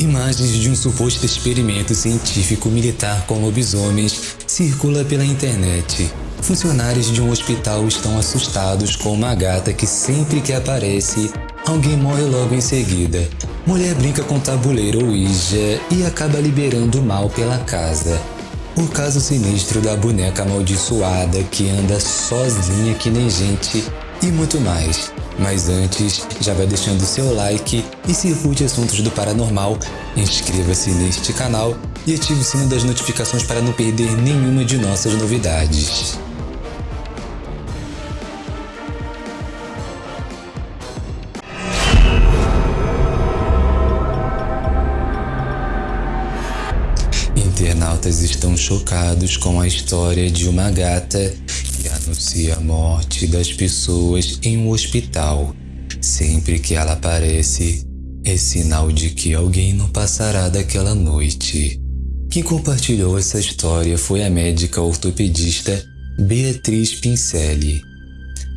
Imagens de um suposto experimento científico militar com lobisomens circula pela internet. Funcionários de um hospital estão assustados com uma gata que sempre que aparece, alguém morre logo em seguida. Mulher brinca com tabuleiro Ouija e acaba liberando o mal pela casa. O caso sinistro da boneca amaldiçoada que anda sozinha que nem gente e muito mais. Mas antes, já vai deixando seu like e se curte assuntos do paranormal, inscreva-se neste canal e ative o sino das notificações para não perder nenhuma de nossas novidades. Internautas estão chocados com a história de uma gata que anuncia a morte das pessoas em um hospital. Sempre que ela aparece, é sinal de que alguém não passará daquela noite. Quem compartilhou essa história foi a médica ortopedista Beatriz Pincelli.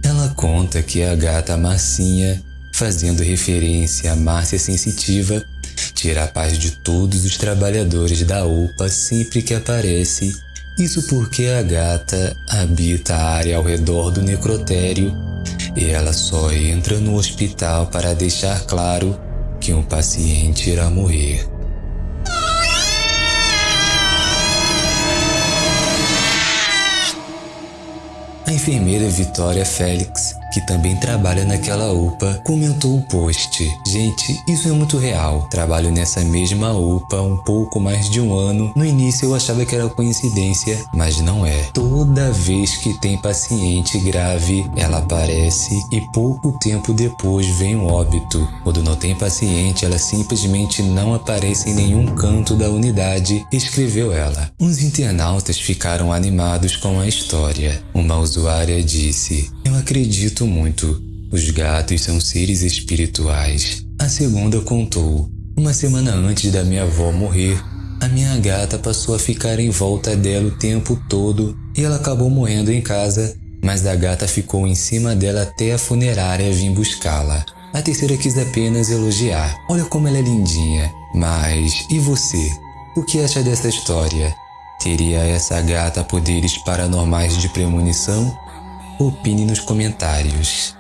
Ela conta que a gata Marcinha, fazendo referência à Márcia Sensitiva, tira a paz de todos os trabalhadores da UPA sempre que aparece isso porque a gata habita a área ao redor do necrotério e ela só entra no hospital para deixar claro que um paciente irá morrer. A enfermeira Vitória Félix que também trabalha naquela UPA, comentou o post. Gente, isso é muito real. Trabalho nessa mesma UPA um pouco mais de um ano. No início eu achava que era coincidência, mas não é. Toda vez que tem paciente grave, ela aparece e pouco tempo depois vem um óbito. Quando não tem paciente, ela simplesmente não aparece em nenhum canto da unidade, escreveu ela. Os internautas ficaram animados com a história. Uma usuária disse: Eu acredito muito. Os gatos são seres espirituais. A segunda contou. Uma semana antes da minha avó morrer, a minha gata passou a ficar em volta dela o tempo todo e ela acabou morrendo em casa, mas a gata ficou em cima dela até a funerária vir buscá-la. A terceira quis apenas elogiar. Olha como ela é lindinha. Mas e você? O que acha dessa história? Teria essa gata poderes paranormais de premonição? Opine nos comentários.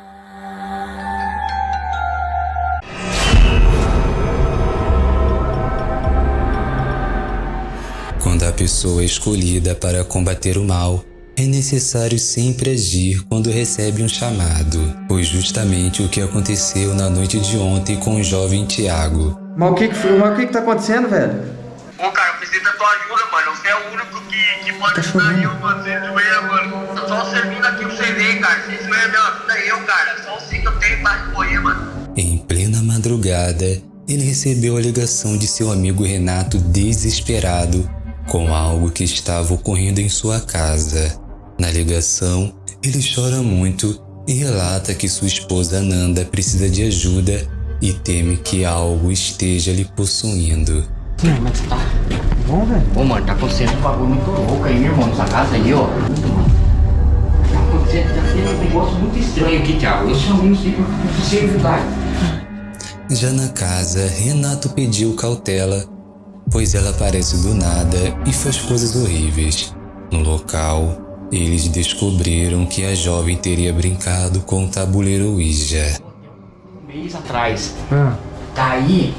Quando a pessoa é escolhida para combater o mal, é necessário sempre agir quando recebe um chamado. Foi justamente o que aconteceu na noite de ontem com o jovem Tiago. Mas o que que, mas o que que tá acontecendo, velho? Ô, cara, eu preciso da tua ajuda, mano. Você é o único que, que pode ajudar eu, mano. Você joelha, mano. Tô só servindo aqui o CD, cara. Se isso é minha vida, eu, cara. Só assim que eu tenho pra correr, mano. Em plena madrugada, ele recebeu a ligação de seu amigo Renato desesperado com algo que estava ocorrendo em sua casa. Na ligação, ele chora muito e relata que sua esposa Nanda precisa de ajuda e teme que algo esteja lhe possuindo. Como é que você tá? Bom, velho. Ô, mano, tá acontecendo um bagulho muito louco aí, meu irmão, nessa casa aí, ó. Tá acontecendo, tá tendo um negócio muito estranho aqui, Thiago. Eu chamei o Ciclo pra você ajudar. Já na casa, Renato pediu cautela, pois ela aparece do nada e faz coisas horríveis. No local, eles descobriram que a jovem teria brincado com o tabuleiro Ouija. Um mês atrás, Ah, daí,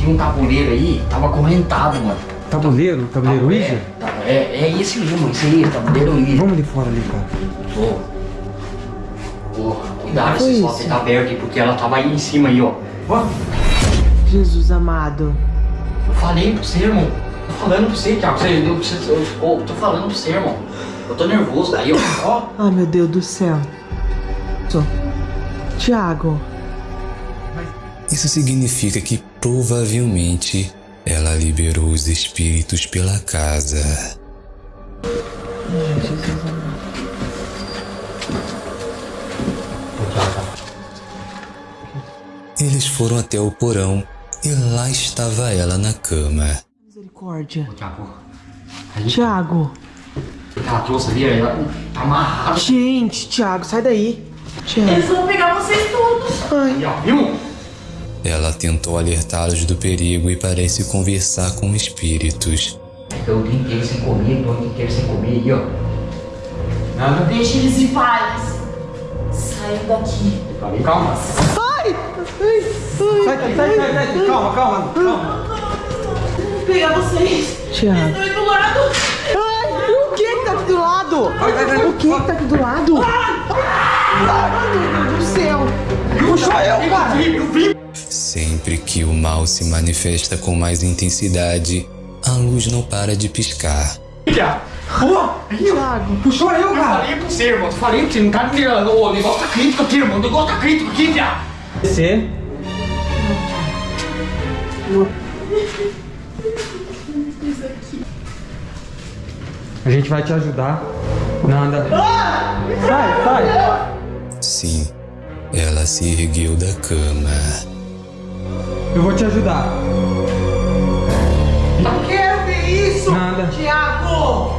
tinha um tabuleiro aí, tava acorrentado, mano. tabuleiro? Tabuleiro Ouija? É, é, é esse mesmo, esse aí, tabuleiro Ouija. Vamos ali fora ali, cara. Cuidado, esse isso? tá aberto aí, porque ela tava aí em cima aí, ó. Ó, Jesus amado. eu falei pra você, irmão. Tô falando pra você, Thiago. Você, eu, você- eu, eu tô falando pra você, irmão. Eu tô nervoso, daí, ó. Ó, Ai, meu Deus do céu. Só. Tiago. Isso significa que provavelmente ela liberou os espíritos pela casa. Eles foram até o porão e lá estava ela na cama. Misericórdia. Tiago. ela trouxe ali, ela tá amarrada. Gente, Tiago, sai daí. Tiago. Eles vão pegar vocês todos. Ai, viu? Ela tentou alertá-los do perigo e parece conversar com espíritos. Fica o dia inteiro sem comer, o dia inteiro sem comer aí, ó. Nada. Deixa eles em paz. Saiam daqui. Falei, calma. Sai, sai, sai, sai. Calma, calma, calma. Vou pegar vocês. Thiago. Estão aí do lado. Ai, o que que tá aqui do lado? Vai, vai, vai. O que que tá aqui do lado? Ai, meu Deus do céu. Puxou eu, cara. Sempre que o mal se manifesta com mais intensidade, a luz não para de piscar. Filha! Pô! Thiago. Puxou eu, Eu cara. falei pra você, irmão. Eu falei pra você, não tá me tirando. O negócio tá crítico aqui, irmão. O negócio tá crítico aqui, viado. Descer. A gente vai te ajudar. Nada. Sai, sai. Sim, ela se ergueu da cama. Eu vou te ajudar. Não quero ver isso. Nada. Thiago.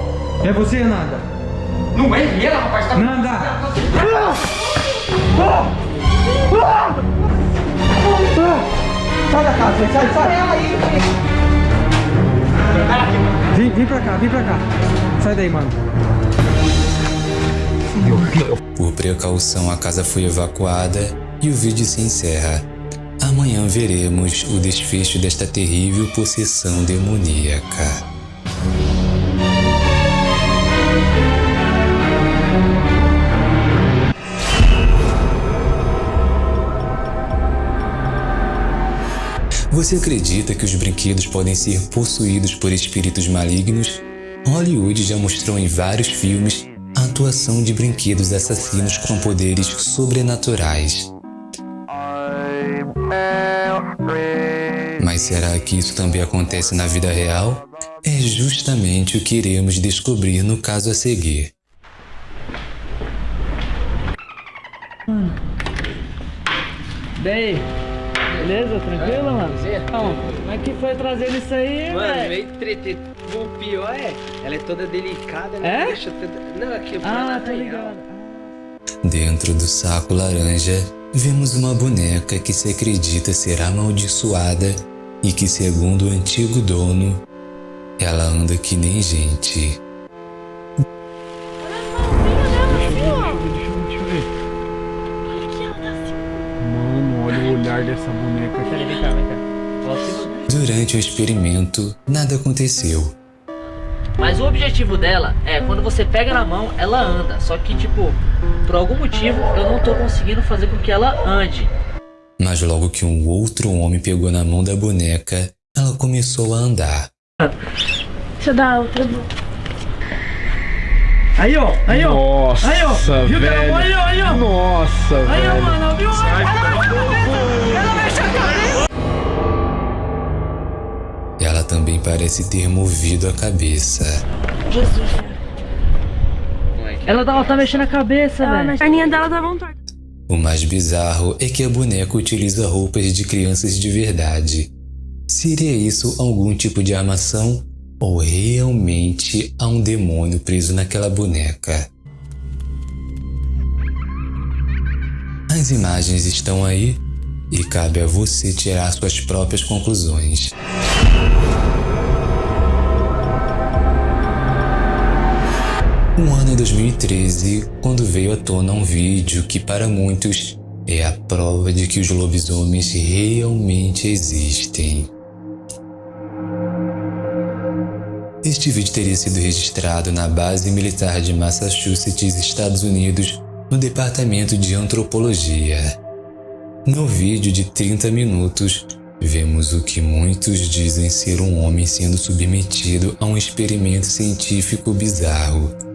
É você, Nada. Não é ela, rapaz. Tá... Nada. Sai da casa, sai, sai. Vem, vem pra cá, vem pra cá. Sai daí, mano. Por precaução, a casa foi evacuada e o vídeo se encerra. Amanhã veremos o desfecho desta terrível possessão demoníaca. Você acredita que os brinquedos podem ser possuídos por espíritos malignos? Hollywood já mostrou em vários filmes a atuação de brinquedos assassinos com poderes sobrenaturais. Mas será que isso também acontece na vida real? É justamente o que iremos descobrir no caso a seguir. Daí, beleza? Tranquilo, mano? Então, como é que foi trazendo isso aí, Mano, meio. O pior é, ela é toda delicada, né? É? Deixa toda... Não, aqui Ah, é ligado. Dentro do saco laranja, vemos uma boneca que se acredita ser amaldiçoada e que, segundo o antigo dono, ela anda que nem gente. Mano, olha o olhar dessa boneca vem cá, vem cá. Durante o experimento, nada aconteceu. Mas o objetivo dela é quando você pega na mão, ela anda. Só que, tipo, por algum motivo eu não tô conseguindo fazer com que ela ande. Mas logo que um outro homem pegou na mão da boneca, ela começou a andar. Deixa eu dar outra. Aí, ó, aí, ó. Nossa, Aí, ó. Viu que era bom? Aí, velho. ó, aí, ó. Nossa, Aí, ó, velho. mano, viu? Ela mexe a cabeça! Ela também parece ter movido a cabeça. Jesus. Ela tá, ela tá mexendo a cabeça, velho. A perninha dela tá vontade. O mais bizarro é que a boneca utiliza roupas de crianças de verdade. Seria isso algum tipo de armação? Ou realmente há um demônio preso naquela boneca? As imagens estão aí e cabe a você tirar suas próprias conclusões. O ano é 2013, quando veio à tona um vídeo que para muitos é a prova de que os lobisomens realmente existem. Este vídeo teria sido registrado na base militar de Massachusetts, Estados Unidos, no departamento de antropologia. No vídeo de 30 minutos, vemos o que muitos dizem ser um homem sendo submetido a um experimento científico bizarro.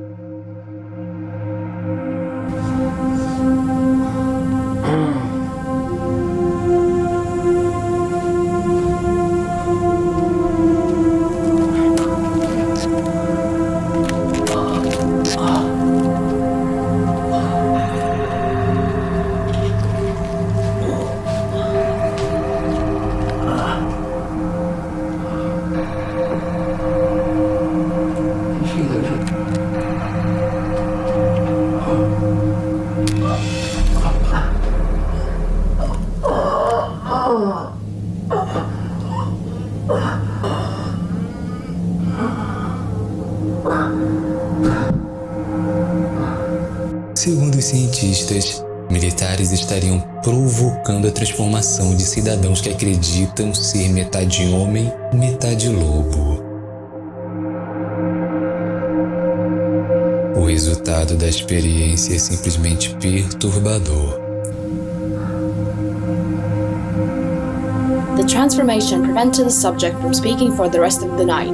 Segundo os cientistas, militares estariam provocando a transformação de cidadãos que acreditam ser metade homem, metade lobo. O resultado da experiência é simplesmente perturbador. Transformation prevented the subject from speaking for the rest of the night.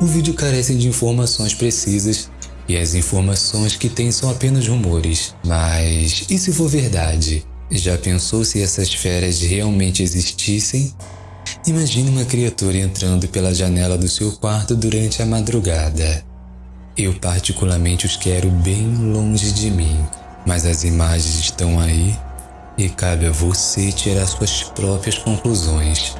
O vídeo carece de informações precisas e as informações que tem são apenas rumores. Mas e se for verdade? Já pensou se essas feras realmente existissem? Imagine uma criatura entrando pela janela do seu quarto durante a madrugada. Eu particularmente os quero bem longe de mim, mas as imagens estão aí e cabe a você tirar suas próprias conclusões.